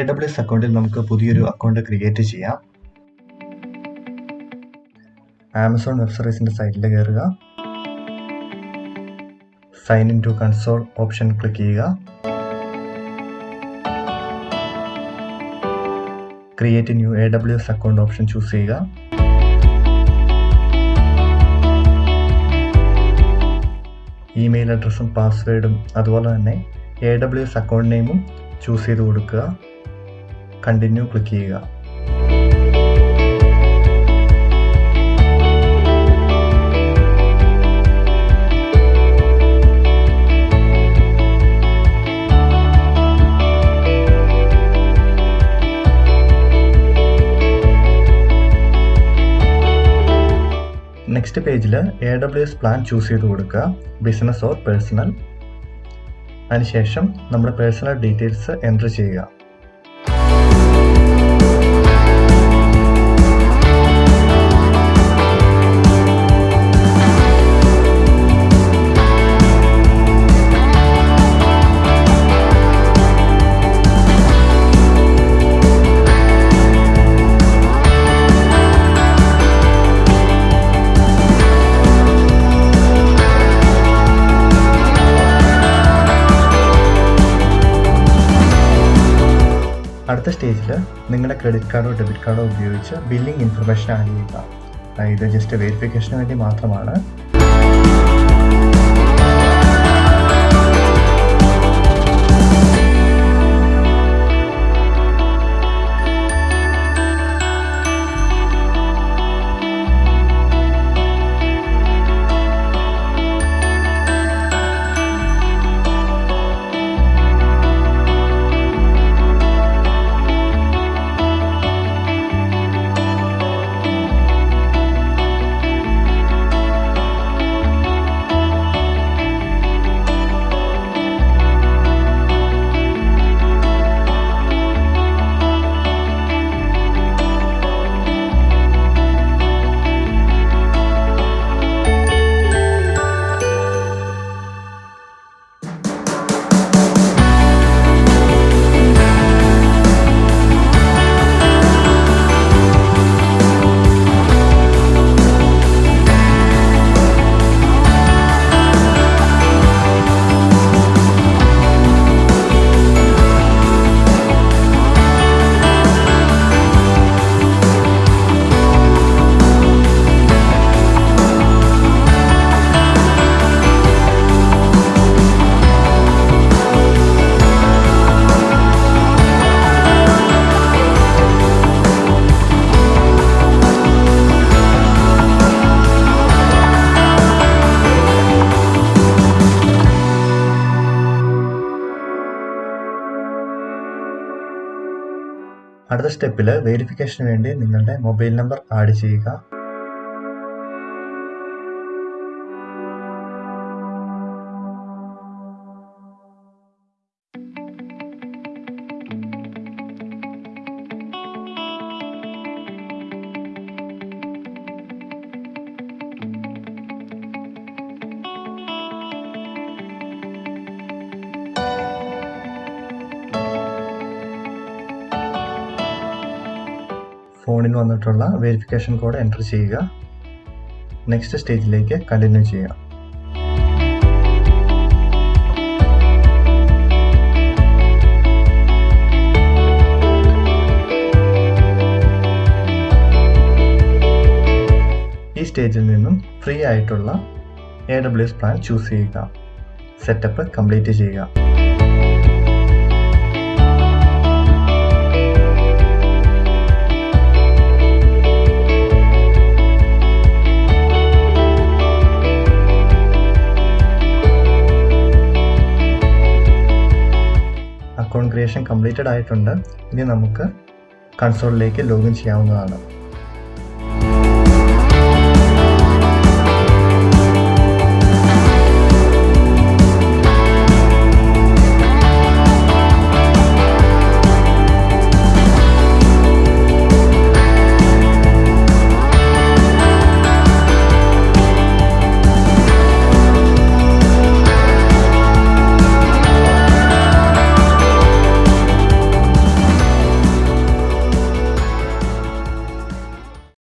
A W S അക്കൗണ്ടിൽ നമുക്ക് പുതിയൊരു അക്കൗണ്ട് ക്രിയേറ്റ് ചെയ്യാം. ആമസോൺ വെബ് സർവീസിന്റെ സൈറ്റിൽ കയറുക sign in to console option click ചെയ്യുക. Create new A W S account option choose ചെയ്യുക. ഇമെയിൽ അഡ്രസ്സും പാസ്വേഡും അതുപോലെ തന്നെ എ ഡബ്ല്യു എസ് അക്കൗണ്ട് നെയിമും ചൂസ് ചെയ്ത് കൊടുക്കുക. കണ്ടിന്യൂ ക്ലിക്ക് ചെയ്യുക. നെക്സ്റ്റ് പേജിൽ A W S plan choose ചെയ്ത് കൊടുക്കുക. ബിസിനസ് ഓർ പേഴ്സണൽ അതിനുശേഷം നമ്മുടെ പേഴ്സണൽ ഡീറ്റെയിൽസ് എന്റർ ചെയ്യുക. അടുത്ത സ്റ്റേജിൽ നിങ്ങളുടെ ക്രെഡിറ്റ് കാർഡോ ഡെബിറ്റ് കാർഡോ ഉപയോഗിച്ച് ബില്ലിംഗ് ഇൻഫർമേഷൻ ആഡ് ചെയ്യുക. ഇത് ജസ്റ്റ് വെരിഫിക്കേഷന് വേണ്ടി മാത്രമാണ്. അടുത്ത സ്റ്റെപ്പിൽ വെരിഫിക്കേഷന് വേണ്ടി നിങ്ങളുടെ മൊബൈൽ നമ്പർ ആഡ് ചെയ്യുക. ഫോണിൽ വന്നിട്ടുള്ള വെരിഫിക്കേഷൻ കോഡ് എന്റർ ചെയ്യുക. നെക്സ്റ്റ് സ്റ്റേജിലേക്ക് കണ്ടിന്യൂ ചെയ്യുക. ഈ സ്റ്റേജിൽ നിന്നും ഫ്രീ ആയിട്ടുള്ള A W S plan choose ചെയ്യുക. സെറ്റപ്പ് കംപ്ലീറ്റ് ചെയ്യുക. അക്കൗണ്ട് ക്രിയേഷൻ കംപ്ലീറ്റഡ് ആയിട്ടുണ്ട്. ഇനി നമുക്ക് കൺസോളിലേക്ക് ലോഗിൻ ചെയ്യാവുന്നതാണ്.